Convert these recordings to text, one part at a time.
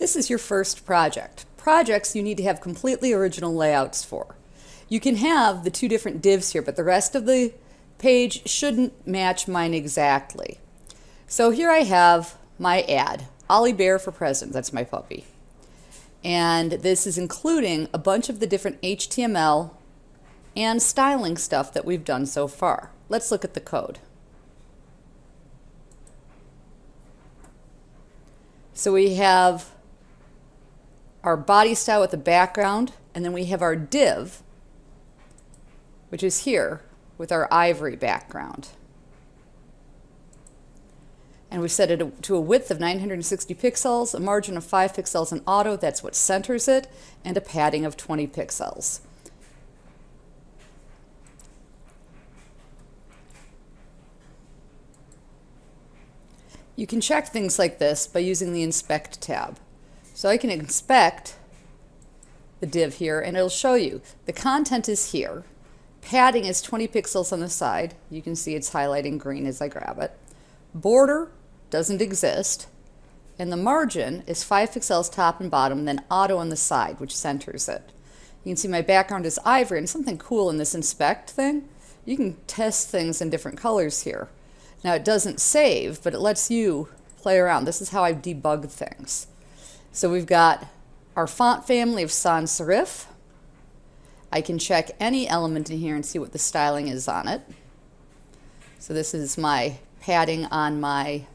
This is your first project. Projects you need to have completely original layouts for. You can have the two different divs here, but the rest of the page shouldn't match mine exactly. So here I have my ad, Ollie Bear for President, that's my puppy. And this is including a bunch of the different HTML and styling stuff that we've done so far. Let's look at the code. So we have our body style with the background, and then we have our div, which is here with our ivory background. And we set it to a width of 960 pixels, a margin of 5 pixels in auto, that's what centers it, and a padding of 20 pixels. You can check things like this by using the Inspect tab. So I can inspect the div here and it'll show you the content is here. Padding is 20 pixels on the side. You can see it's highlighting green as I grab it. Border doesn't exist. And the margin is 5 pixels top and bottom, then auto on the side, which centers it. You can see my background is ivory, and something cool in this inspect thing, you can test things in different colors here. Now it doesn't save, but it lets you play around. This is how I debug things. So we've got our font family of sans serif. I can check any element in here and see what the styling is on it. So this is my padding on my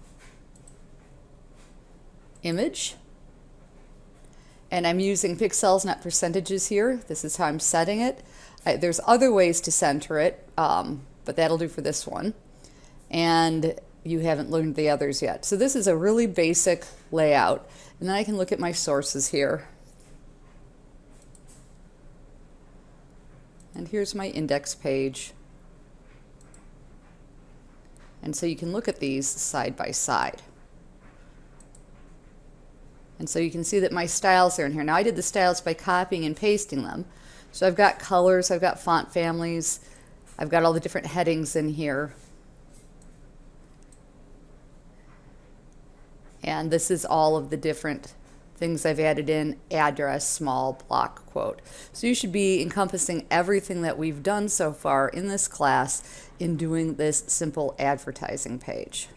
image. And I'm using pixels, not percentages here. This is how I'm setting it. I, there's other ways to center it, um, but that'll do for this one. And you haven't learned the others yet. So this is a really basic layout. And then I can look at my sources here. And here's my index page. And so you can look at these side by side. And so you can see that my styles are in here. Now I did the styles by copying and pasting them. So I've got colors, I've got font families, I've got all the different headings in here. And this is all of the different things I've added in, address, small, block, quote. So you should be encompassing everything that we've done so far in this class in doing this simple advertising page.